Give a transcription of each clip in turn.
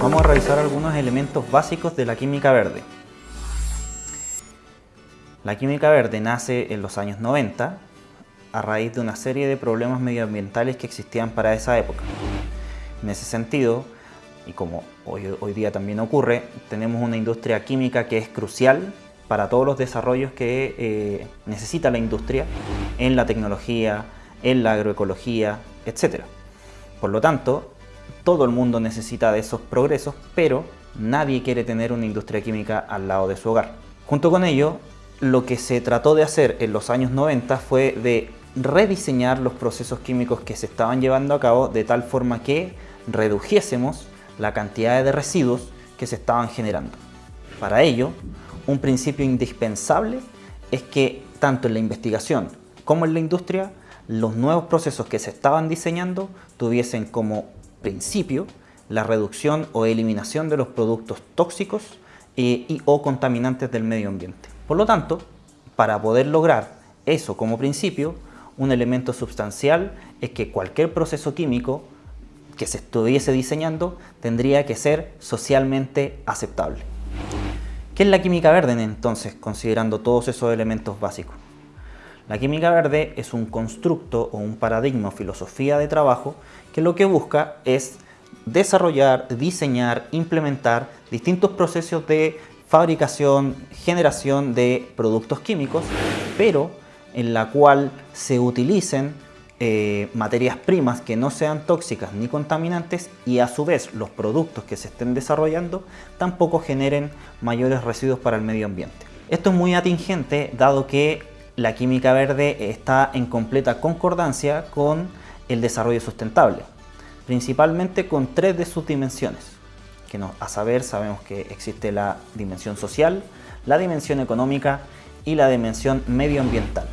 Vamos a revisar algunos elementos básicos de la química verde. La química verde nace en los años 90 a raíz de una serie de problemas medioambientales que existían para esa época. En ese sentido, y como hoy, día también ocurre, tenemos una industria química que es crucial para todos los desarrollos que eh, necesita la industria en la tecnología, en la agroecología, etc. Por lo tanto, todo el mundo necesita de esos progresos, pero nadie quiere tener una industria química al lado de su hogar. Junto con ello, lo que se trató de hacer en los años 90 fue de rediseñar los procesos químicos que se estaban llevando a cabo de tal forma que redujésemos la cantidad de residuos que se estaban generando. Para ello, un principio indispensable es que tanto en la investigación como en la industria, los nuevos procesos que se estaban diseñando tuviesen como principio la reducción o eliminación de los productos tóxicos eh, y o contaminantes del medio ambiente. Por lo tanto, para poder lograr eso como principio, un elemento sustancial es que cualquier proceso químico que se estuviese diseñando tendría que ser socialmente aceptable. ¿Qué es la química verde entonces, considerando todos esos elementos básicos? La química verde es un constructo o un paradigma o filosofía de trabajo que lo que busca es desarrollar, diseñar, implementar distintos procesos de fabricación, generación de productos químicos, pero en la cual se utilicen eh, materias primas que no sean tóxicas ni contaminantes y a su vez los productos que se estén desarrollando tampoco generen mayores residuos para el medio ambiente. Esto es muy atingente dado que la química verde está en completa concordancia con el desarrollo sustentable, principalmente con tres de sus dimensiones que a saber sabemos que existe la dimensión social, la dimensión económica y la dimensión medioambiental.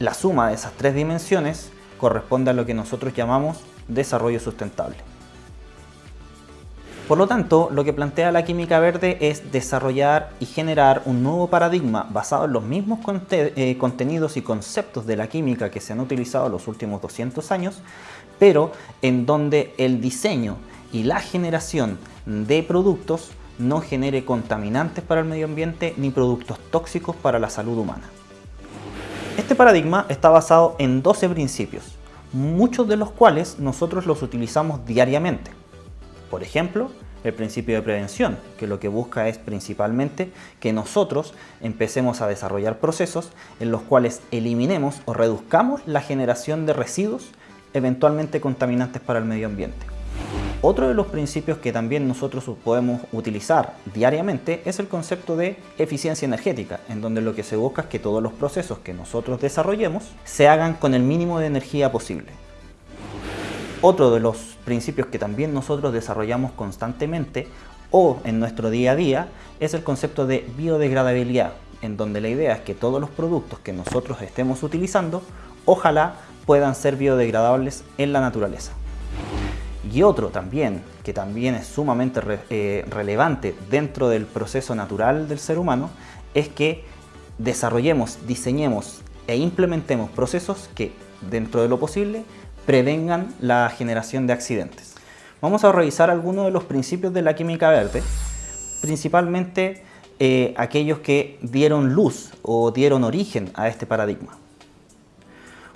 La suma de esas tres dimensiones corresponde a lo que nosotros llamamos desarrollo sustentable. Por lo tanto, lo que plantea la química verde es desarrollar y generar un nuevo paradigma basado en los mismos eh, contenidos y conceptos de la química que se han utilizado los últimos 200 años, pero en donde el diseño y la generación de productos no genere contaminantes para el medio ambiente ni productos tóxicos para la salud humana. Este paradigma está basado en 12 principios, muchos de los cuales nosotros los utilizamos diariamente. Por ejemplo, el principio de prevención, que lo que busca es principalmente que nosotros empecemos a desarrollar procesos en los cuales eliminemos o reduzcamos la generación de residuos eventualmente contaminantes para el medio ambiente. Otro de los principios que también nosotros podemos utilizar diariamente es el concepto de eficiencia energética, en donde lo que se busca es que todos los procesos que nosotros desarrollemos se hagan con el mínimo de energía posible. Otro de los principios que también nosotros desarrollamos constantemente o en nuestro día a día es el concepto de biodegradabilidad, en donde la idea es que todos los productos que nosotros estemos utilizando ojalá puedan ser biodegradables en la naturaleza. Y otro también, que también es sumamente eh, relevante dentro del proceso natural del ser humano, es que desarrollemos, diseñemos e implementemos procesos que, dentro de lo posible, prevengan la generación de accidentes. Vamos a revisar algunos de los principios de la química verde, principalmente eh, aquellos que dieron luz o dieron origen a este paradigma.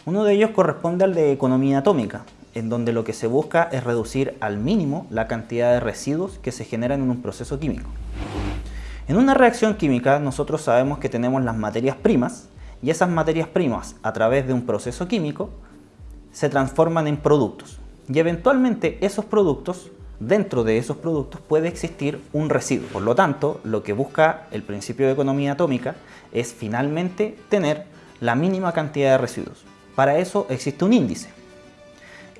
Uno de ellos corresponde al de economía atómica, en donde lo que se busca es reducir al mínimo la cantidad de residuos que se generan en un proceso químico. En una reacción química nosotros sabemos que tenemos las materias primas y esas materias primas a través de un proceso químico se transforman en productos y eventualmente esos productos, dentro de esos productos puede existir un residuo. Por lo tanto, lo que busca el principio de economía atómica es finalmente tener la mínima cantidad de residuos. Para eso existe un índice,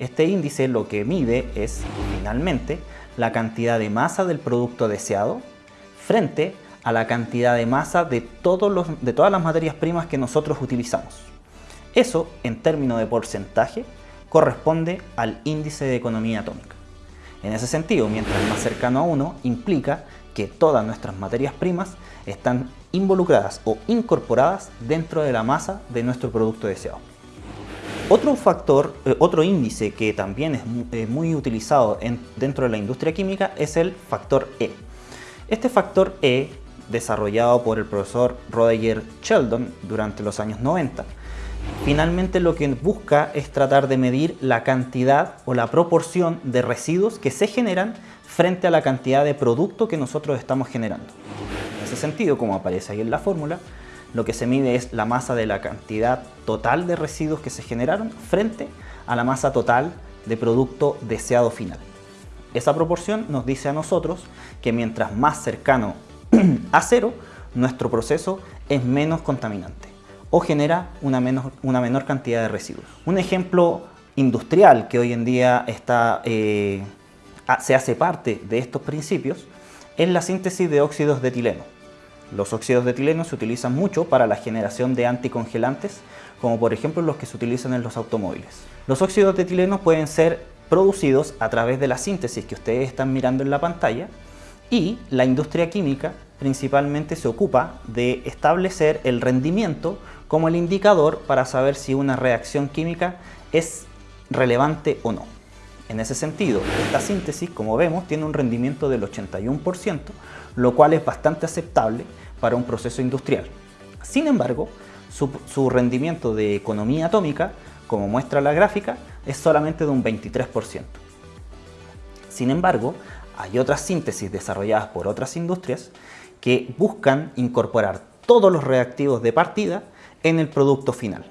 este índice lo que mide es, finalmente, la cantidad de masa del producto deseado frente a la cantidad de masa de, de todas las materias primas que nosotros utilizamos. Eso, en términos de porcentaje, corresponde al índice de economía atómica. En ese sentido, mientras más cercano a 1, implica que todas nuestras materias primas están involucradas o incorporadas dentro de la masa de nuestro producto deseado. Otro factor, eh, otro índice que también es eh, muy utilizado dentro de la industria química es el factor E. Este factor E, desarrollado por el profesor Roger Sheldon durante los años 90, finalmente lo que busca es tratar de medir la cantidad o la proporción de residuos que se generan frente a la cantidad de producto que nosotros estamos generando. En ese sentido, como aparece ahí en la fórmula, lo que se mide es la masa de la cantidad total de residuos que se generaron frente a la masa total de producto deseado final. Esa proporción nos dice a nosotros que mientras más cercano a cero, nuestro proceso es menos contaminante o genera una, una menor cantidad de residuos. Un ejemplo industrial que hoy en día está, eh, se hace parte de estos principios es la síntesis de óxidos de etileno. Los óxidos de etileno se utilizan mucho para la generación de anticongelantes, como por ejemplo los que se utilizan en los automóviles. Los óxidos de etileno pueden ser producidos a través de la síntesis que ustedes están mirando en la pantalla y la industria química principalmente se ocupa de establecer el rendimiento como el indicador para saber si una reacción química es relevante o no. En ese sentido, esta síntesis, como vemos, tiene un rendimiento del 81%, lo cual es bastante aceptable para un proceso industrial. Sin embargo, su, rendimiento de economía atómica, como muestra la gráfica, es solamente de un 23%. Sin embargo, hay otras síntesis desarrolladas por otras industrias que buscan incorporar todos los reactivos de partida en el producto final.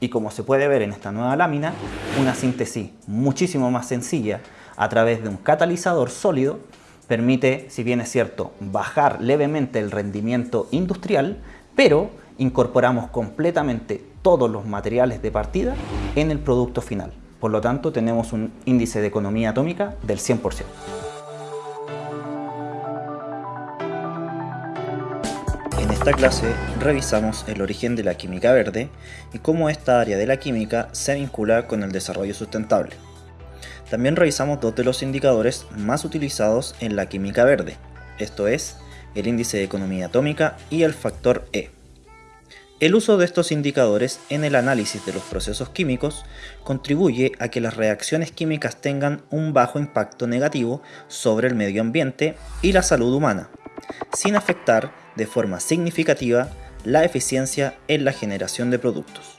Y como se puede ver en esta nueva lámina, una síntesis muchísimo más sencilla a través de un catalizador sólido permite, si bien es cierto, bajar levemente el rendimiento industrial, pero incorporamos completamente todos los materiales de partida en el producto final. Por lo tanto, tenemos un índice de economía atómica del 100%. Esta clase revisamos el origen de la química verde y cómo esta área de la química se vincula con el desarrollo sustentable. También revisamos dos de los indicadores más utilizados en la química verde, esto es, el índice de economía atómica y el factor E. El uso de estos indicadores en el análisis de los procesos químicos contribuye a que las reacciones químicas tengan un bajo impacto negativo sobre el medio ambiente y la salud humana, sin afectar de forma significativa la eficiencia en la generación de productos.